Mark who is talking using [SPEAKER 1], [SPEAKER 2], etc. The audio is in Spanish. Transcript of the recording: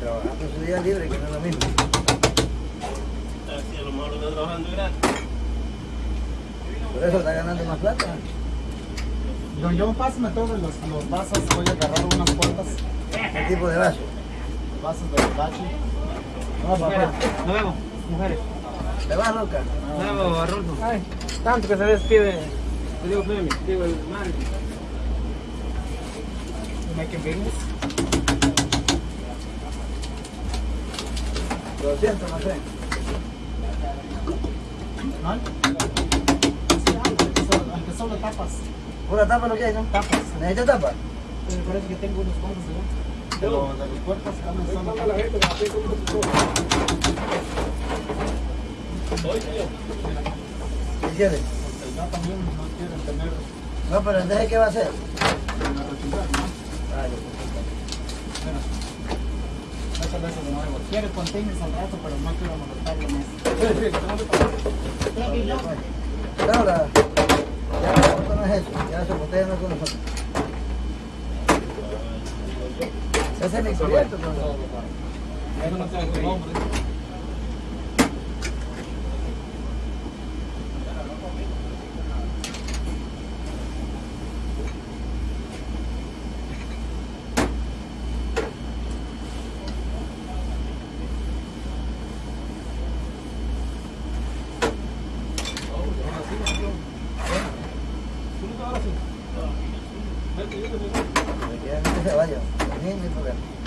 [SPEAKER 1] trabajando su día libre, que no es lo mismo.
[SPEAKER 2] Así a lo mejor está trabajando gratis.
[SPEAKER 1] Por eso está ganando más plata.
[SPEAKER 3] Don John, pásame todos los, los vasos. Voy a agarrar unas cuantas
[SPEAKER 1] ¿Qué tipo de vaso?
[SPEAKER 3] vasos de bachi.
[SPEAKER 1] No, papá.
[SPEAKER 4] Nos vemos, mujeres.
[SPEAKER 1] ¿Te vas, loca?
[SPEAKER 4] Nos vemos, Arnulfo. Ay, tanto que se despide. Te digo, Femi, te digo el man.
[SPEAKER 3] Making business.
[SPEAKER 1] 200, no sé.
[SPEAKER 3] ¿No? Sí, algo, aunque solo- Aunque solo tapas.
[SPEAKER 1] ¿Una tapa lo que hay, no?
[SPEAKER 3] Tapas.
[SPEAKER 1] ¿Necesitas tapa?
[SPEAKER 3] Me parece que tengo unos cuantos de de los de los puertas también solo tapas.
[SPEAKER 1] ¿Qué quieres?
[SPEAKER 3] Porque ya también no quieren tener
[SPEAKER 1] No, pero entonces, ¿qué va a hacer?
[SPEAKER 3] De nuevo. Quiere containers al rato, pero no quiero molestarlo más.
[SPEAKER 1] Claro, la... Ya, esto no es eso. Ya se botella no es con nosotros. Ese es mi.
[SPEAKER 3] Eso no tu nombre.
[SPEAKER 1] Me queda que se vaya. Problema.